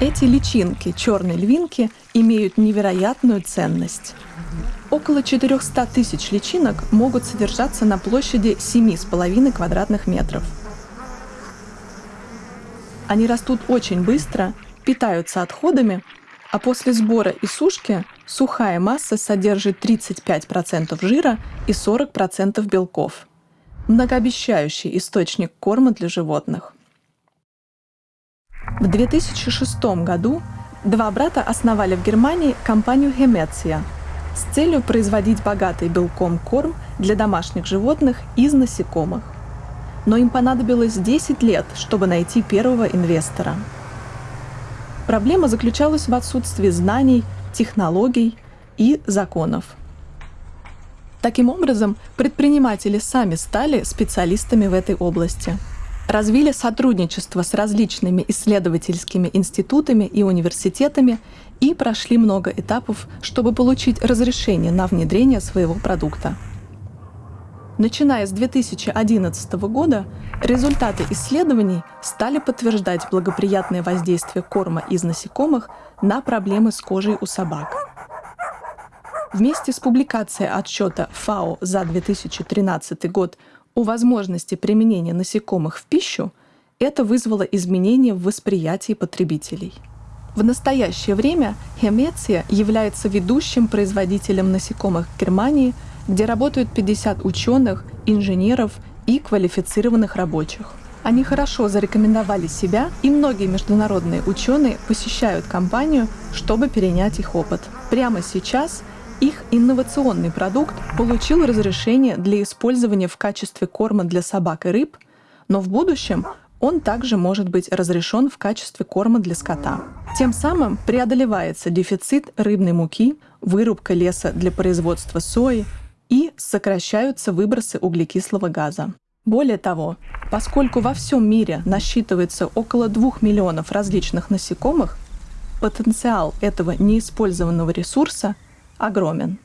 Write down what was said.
Эти личинки черной львинки имеют невероятную ценность. Около 400 тысяч личинок могут содержаться на площади 7,5 квадратных метров. Они растут очень быстро, питаются отходами, а после сбора и сушки сухая масса содержит 35% жира и 40% белков. Многообещающий источник корма для животных. В 2006 году два брата основали в Германии компанию Хеметия с целью производить богатый белком корм для домашних животных из насекомых. Но им понадобилось 10 лет, чтобы найти первого инвестора. Проблема заключалась в отсутствии знаний, технологий и законов. Таким образом, предприниматели сами стали специалистами в этой области – развили сотрудничество с различными исследовательскими институтами и университетами и прошли много этапов, чтобы получить разрешение на внедрение своего продукта. Начиная с 2011 года, результаты исследований стали подтверждать благоприятное воздействие корма из насекомых на проблемы с кожей у собак. Вместе с публикацией отчета ФАО за 2013 год у возможности применения насекомых в пищу, это вызвало изменения в восприятии потребителей. В настоящее время Хемеция является ведущим производителем насекомых в Германии, где работают 50 ученых, инженеров и квалифицированных рабочих. Они хорошо зарекомендовали себя, и многие международные ученые посещают компанию, чтобы перенять их опыт. Прямо сейчас их инновационный продукт получил разрешение для использования в качестве корма для собак и рыб, но в будущем он также может быть разрешен в качестве корма для скота. Тем самым преодолевается дефицит рыбной муки, вырубка леса для производства сои и сокращаются выбросы углекислого газа. Более того, поскольку во всем мире насчитывается около 2 миллионов различных насекомых, потенциал этого неиспользованного ресурса огромен.